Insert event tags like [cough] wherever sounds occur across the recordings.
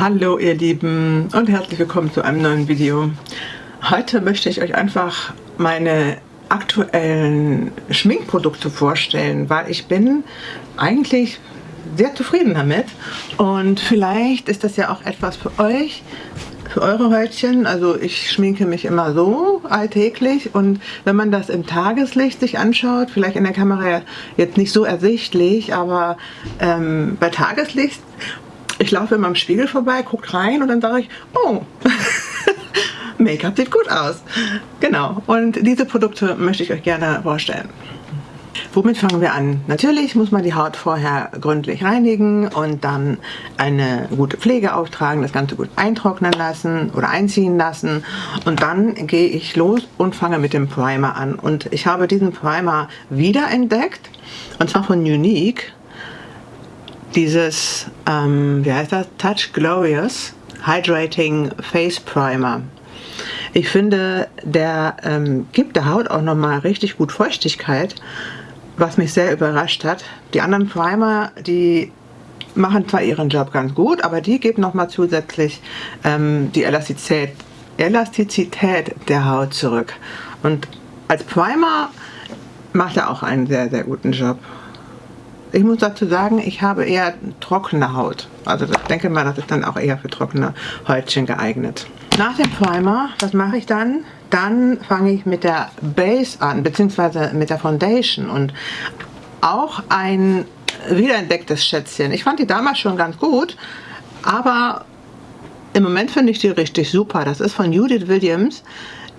Hallo ihr Lieben und herzlich willkommen zu einem neuen Video. Heute möchte ich euch einfach meine aktuellen Schminkprodukte vorstellen, weil ich bin eigentlich sehr zufrieden damit und vielleicht ist das ja auch etwas für euch, für eure Häutchen. Also ich schminke mich immer so alltäglich und wenn man das im Tageslicht sich anschaut, vielleicht in der Kamera jetzt nicht so ersichtlich, aber ähm, bei Tageslicht ich laufe immer am Spiegel vorbei, gucke rein und dann sage ich, oh, [laughs] Make-up sieht gut aus. Genau, und diese Produkte möchte ich euch gerne vorstellen. Womit fangen wir an? Natürlich muss man die Haut vorher gründlich reinigen und dann eine gute Pflege auftragen, das Ganze gut eintrocknen lassen oder einziehen lassen und dann gehe ich los und fange mit dem Primer an. Und ich habe diesen Primer wiederentdeckt und zwar von Unique dieses, ähm, wie heißt das, Touch Glorious Hydrating Face Primer. Ich finde, der ähm, gibt der Haut auch nochmal richtig gut Feuchtigkeit, was mich sehr überrascht hat. Die anderen Primer, die machen zwar ihren Job ganz gut, aber die geben nochmal zusätzlich ähm, die Elastizität, Elastizität der Haut zurück. Und als Primer macht er auch einen sehr, sehr guten Job. Ich muss dazu sagen, ich habe eher trockene Haut. Also ich denke mal, das ist dann auch eher für trockene Häutchen geeignet. Nach dem Primer, was mache ich dann? Dann fange ich mit der Base an, beziehungsweise mit der Foundation. Und auch ein wiederentdecktes Schätzchen. Ich fand die damals schon ganz gut, aber im Moment finde ich die richtig super. Das ist von Judith Williams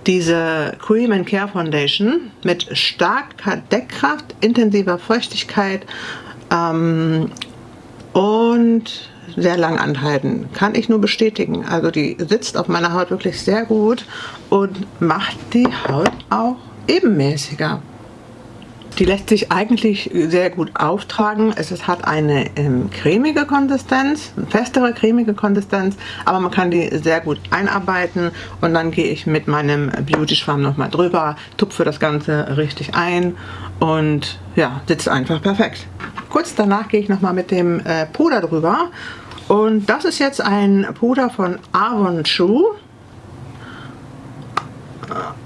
diese Cream and Care Foundation mit starker Deckkraft, intensiver Feuchtigkeit ähm, und sehr lang anhalten. Kann ich nur bestätigen. Also die sitzt auf meiner Haut wirklich sehr gut und macht die Haut auch ebenmäßiger. Die lässt sich eigentlich sehr gut auftragen. Es hat eine ähm, cremige Konsistenz, festere cremige Konsistenz, aber man kann die sehr gut einarbeiten und dann gehe ich mit meinem Beauty Schwamm nochmal drüber, tupfe das Ganze richtig ein und ja, sitzt einfach perfekt. Kurz danach gehe ich nochmal mit dem äh, Puder drüber und das ist jetzt ein Puder von Avon Shoe.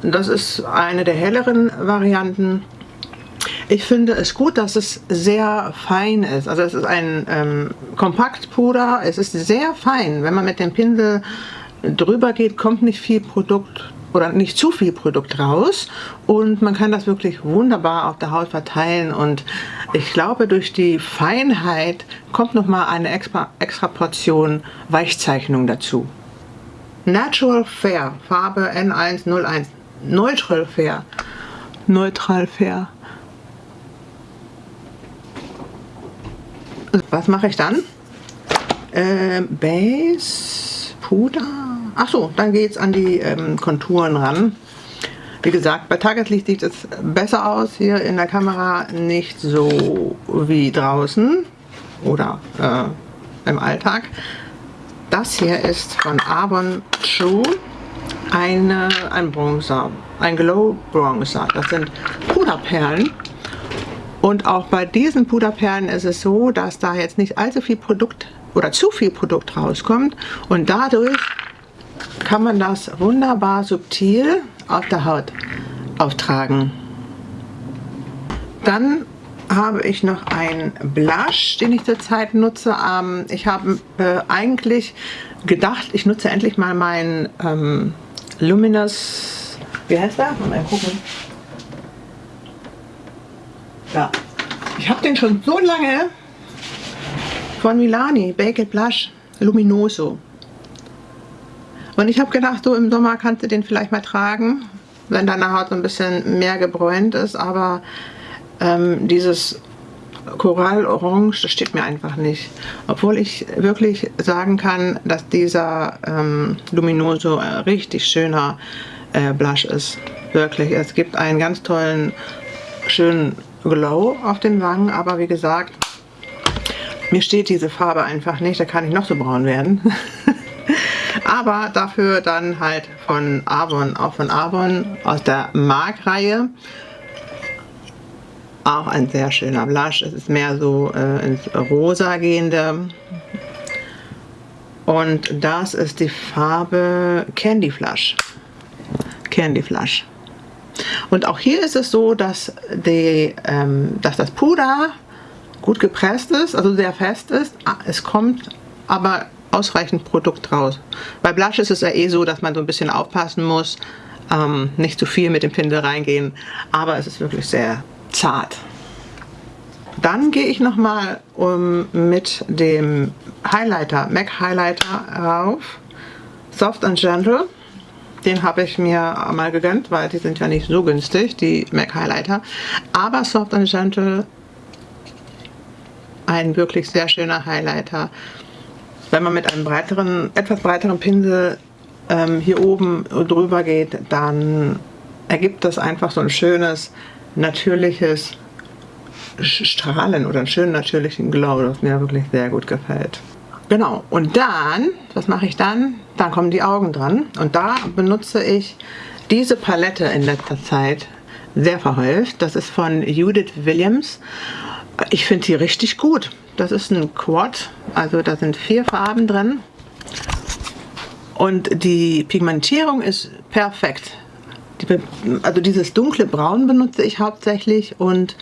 Das ist eine der helleren Varianten ich finde es gut, dass es sehr fein ist. Also es ist ein ähm, Kompaktpuder. Es ist sehr fein. Wenn man mit dem Pinsel drüber geht, kommt nicht viel Produkt oder nicht zu viel Produkt raus und man kann das wirklich wunderbar auf der Haut verteilen und ich glaube durch die Feinheit kommt noch mal eine extra, extra Portion Weichzeichnung dazu. Natural Fair, Farbe N101, Neutral Fair, Neutral Fair. Was mache ich dann? Äh, Base, Puder. Achso, dann geht es an die ähm, Konturen ran. Wie gesagt, bei Tageslicht sieht es besser aus. Hier in der Kamera nicht so wie draußen oder äh, im Alltag. Das hier ist von Avon True eine, ein Bronzer, ein Glow Bronzer. Das sind Puderperlen und auch bei diesen Puderperlen ist es so, dass da jetzt nicht allzu viel Produkt oder zu viel Produkt rauskommt und dadurch kann man das wunderbar subtil auf der Haut auftragen. Dann habe ich noch einen Blush, den ich zurzeit nutze. Ähm, ich habe äh, eigentlich gedacht, ich nutze endlich mal meinen ähm, Luminous, wie heißt der? Mal gucken. Ja. Ich habe den schon so lange von Milani, Baked Blush Luminoso. Und ich habe gedacht, so im Sommer kannst du den vielleicht mal tragen, wenn deine Haut so ein bisschen mehr gebräunt ist. Aber ähm, dieses Korallorange, das steht mir einfach nicht. Obwohl ich wirklich sagen kann, dass dieser ähm, Luminoso ein richtig schöner äh, Blush ist. Wirklich, es gibt einen ganz tollen, schönen Glow auf den Wangen, aber wie gesagt, mir steht diese Farbe einfach nicht, da kann ich noch so braun werden. [laughs] aber dafür dann halt von Avon, auch von Avon aus der Mark-Reihe. Auch ein sehr schöner Blush, es ist mehr so äh, ins Rosa gehende. Und das ist die Farbe Candy Flush. Candy Flush. Und auch hier ist es so, dass, die, ähm, dass das Puder gut gepresst ist, also sehr fest ist. Es kommt aber ausreichend Produkt raus. Bei Blush ist es ja eh so, dass man so ein bisschen aufpassen muss, ähm, nicht zu viel mit dem Pinsel reingehen, aber es ist wirklich sehr zart. Dann gehe ich nochmal um, mit dem Highlighter, MAC Highlighter rauf. Soft and Gentle. Den habe ich mir mal gegönnt, weil die sind ja nicht so günstig, die MAC Highlighter. Aber Soft and Gentle, ein wirklich sehr schöner Highlighter. Wenn man mit einem breiteren, etwas breiteren Pinsel ähm, hier oben drüber geht, dann ergibt das einfach so ein schönes, natürliches Strahlen oder einen schönen natürlichen Glow, das mir wirklich sehr gut gefällt. Genau, und dann, was mache ich dann? Dann kommen die Augen dran und da benutze ich diese Palette in letzter Zeit sehr verhäuft. Das ist von Judith Williams. Ich finde die richtig gut. Das ist ein Quad, also da sind vier Farben drin. Und die Pigmentierung ist perfekt. Die, also dieses dunkle Braun benutze ich hauptsächlich und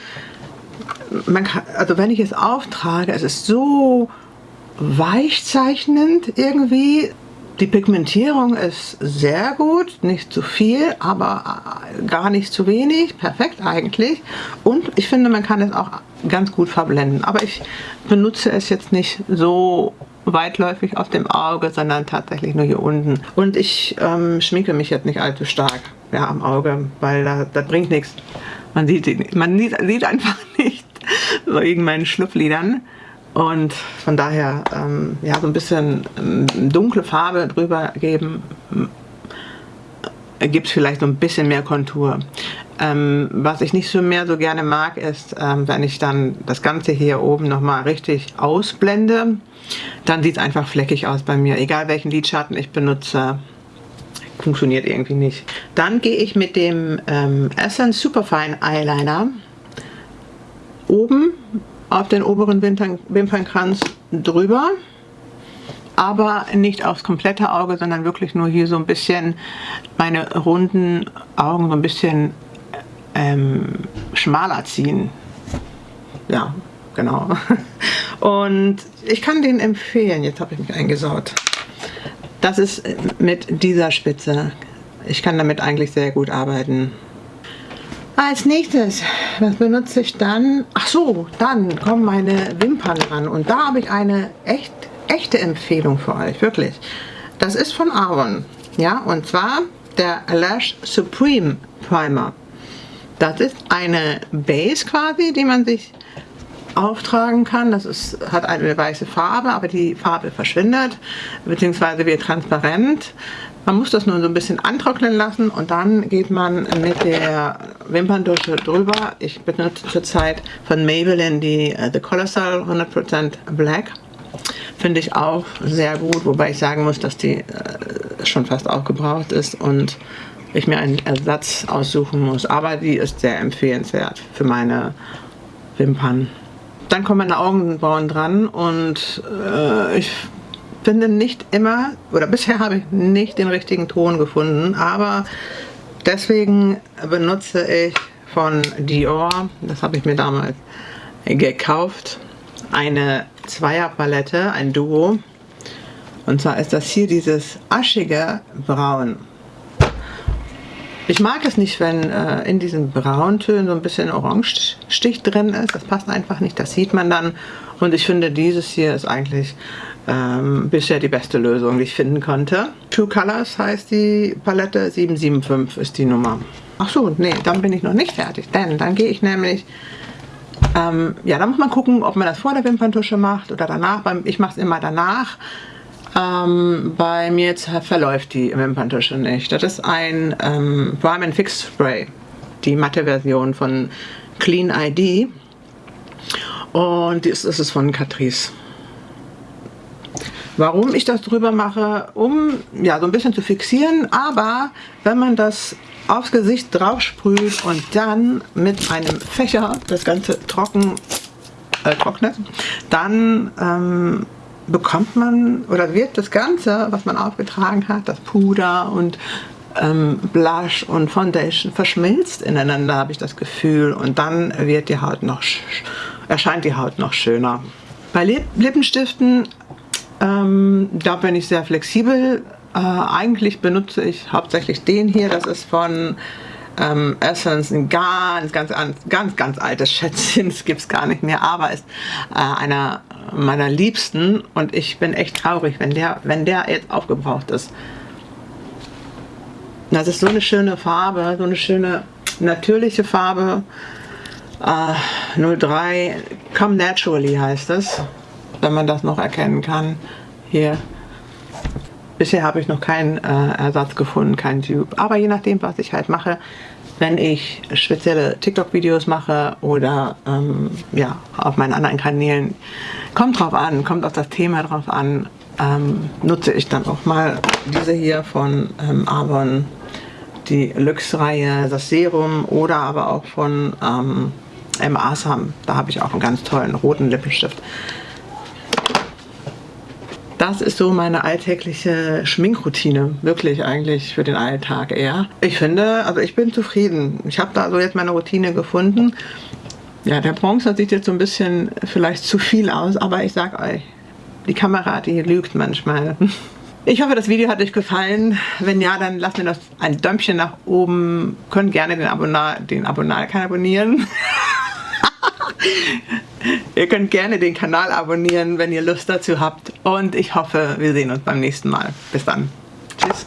man kann, also wenn ich es auftrage, es ist so weichzeichnend irgendwie. Die Pigmentierung ist sehr gut, nicht zu viel, aber äh, gar nicht zu wenig, perfekt eigentlich. Und ich finde, man kann es auch ganz gut verblenden. Aber ich benutze es jetzt nicht so weitläufig auf dem Auge, sondern tatsächlich nur hier unten. Und ich ähm, schminke mich jetzt nicht allzu stark ja, am Auge, weil da, das bringt nichts. Man sieht, man sieht, sieht einfach [laughs] nicht wegen meinen Schlupflidern. Und von daher ähm, ja, so ein bisschen ähm, dunkle Farbe drüber geben, äh, gibt es vielleicht so ein bisschen mehr Kontur. Ähm, was ich nicht so mehr so gerne mag, ist, ähm, wenn ich dann das Ganze hier oben nochmal richtig ausblende, dann sieht es einfach fleckig aus bei mir. Egal welchen Lidschatten ich benutze, funktioniert irgendwie nicht. Dann gehe ich mit dem ähm, Essence Superfine Eyeliner oben auf den oberen Wimpern, Wimpernkranz drüber, aber nicht aufs komplette Auge, sondern wirklich nur hier so ein bisschen meine runden Augen so ein bisschen ähm, schmaler ziehen. Ja, genau. [laughs] Und ich kann den empfehlen. Jetzt habe ich mich eingesaut. Das ist mit dieser Spitze. Ich kann damit eigentlich sehr gut arbeiten. Als nächstes, was benutze ich dann? Ach so, dann kommen meine Wimpern ran. Und da habe ich eine echt, echte Empfehlung für euch, wirklich. Das ist von Avon. Ja, und zwar der Lash Supreme Primer. Das ist eine Base quasi, die man sich auftragen kann. Das ist, hat eine weiße Farbe, aber die Farbe verschwindet, beziehungsweise wird transparent. Man muss das nur so ein bisschen antrocknen lassen und dann geht man mit der Wimperndusche drüber. Ich benutze zurzeit von Maybelline die uh, The Colossal 100% Black. Finde ich auch sehr gut, wobei ich sagen muss, dass die uh, schon fast aufgebraucht ist und ich mir einen Ersatz aussuchen muss. Aber die ist sehr empfehlenswert für meine Wimpern. Dann kommen meine Augenbrauen dran und äh, ich finde nicht immer, oder [laughs] bisher habe ich nicht den richtigen Ton gefunden, aber deswegen benutze ich von Dior, das habe ich mir damals gekauft, eine Zweierpalette, ein Duo. Und zwar ist das hier dieses aschige Braun. Ich mag es nicht, wenn äh, in diesen Brauntönen so ein bisschen Orange-Stich drin ist. Das passt einfach nicht, das sieht man dann. Und ich finde, dieses hier ist eigentlich ähm, bisher die beste Lösung, die ich finden konnte. True Colors heißt die Palette, 775 ist die Nummer. Ach so, nee, dann bin ich noch nicht fertig, denn dann gehe ich nämlich, ähm, ja, da muss man gucken, ob man das vor der Wimperntusche macht oder danach. Ich mache es immer danach. Ähm, bei mir jetzt verläuft die Wimperntusche nicht. Das ist ein ähm, Prime Fix Spray, die matte Version von Clean ID. Und das ist es von Catrice. Warum ich das drüber mache, um ja so ein bisschen zu fixieren, aber wenn man das aufs Gesicht drauf sprüht und dann mit einem Fächer das Ganze trocken äh, trocknet, dann ähm, bekommt man oder wird das Ganze, was man aufgetragen hat, das Puder und ähm, Blush und Foundation verschmilzt ineinander, habe ich das Gefühl. Und dann wird die Haut noch erscheint die Haut noch schöner. Bei Lippenstiften, ähm, da bin ich sehr flexibel. Äh, eigentlich benutze ich hauptsächlich den hier. Das ist von ähm, Essence ein ganz, ganz, ganz, ganz altes Schätzchen. [laughs] Das gibt es gar nicht mehr, aber ist äh, einer meiner Liebsten und ich bin echt traurig, wenn der, wenn der jetzt aufgebraucht ist. Das ist so eine schöne Farbe, so eine schöne natürliche Farbe. Äh, 03 Come Naturally heißt es, wenn man das noch erkennen kann. Hier. Bisher habe ich noch keinen äh, Ersatz gefunden, kein Dupe. Aber je nachdem, was ich halt mache, wenn ich spezielle TikTok-Videos mache oder ähm, ja, auf meinen anderen Kanälen, kommt drauf an, kommt auf das Thema drauf an, ähm, nutze ich dann auch mal diese hier von ähm, Avon, die Lux-Reihe, das Serum oder aber auch von ähm, M. Asam. Da habe ich auch einen ganz tollen roten Lippenstift. Das ist so meine alltägliche Schminkroutine. Wirklich eigentlich für den Alltag eher. Ich finde, also ich bin zufrieden. Ich habe da so jetzt meine Routine gefunden. Ja, der Bronzer sieht jetzt so ein bisschen vielleicht zu viel aus, aber ich sag euch, die Kamera, die lügt manchmal. [laughs] Ich hoffe, das Video hat euch gefallen. Wenn ja, dann lasst mir das ein Däumchen nach oben. Könnt gerne den Abonnar, den Abonnar abonnieren. [laughs] [laughs] ihr könnt gerne den Kanal abonnieren, wenn ihr Lust dazu habt. Und ich hoffe, wir sehen uns beim nächsten Mal. Bis dann. Tschüss.